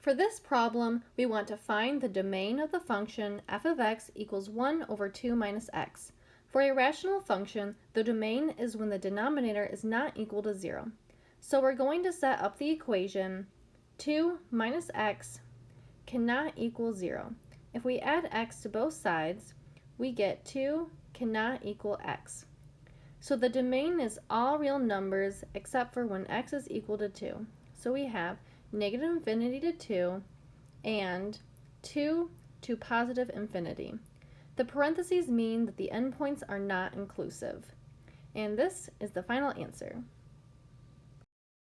For this problem, we want to find the domain of the function f of x equals 1 over 2 minus x. For a rational function, the domain is when the denominator is not equal to 0. So we're going to set up the equation 2 minus x cannot equal 0. If we add x to both sides, we get 2 cannot equal x. So the domain is all real numbers except for when x is equal to 2. So we have negative infinity to 2 and 2 to positive infinity. The parentheses mean that the endpoints are not inclusive. And this is the final answer.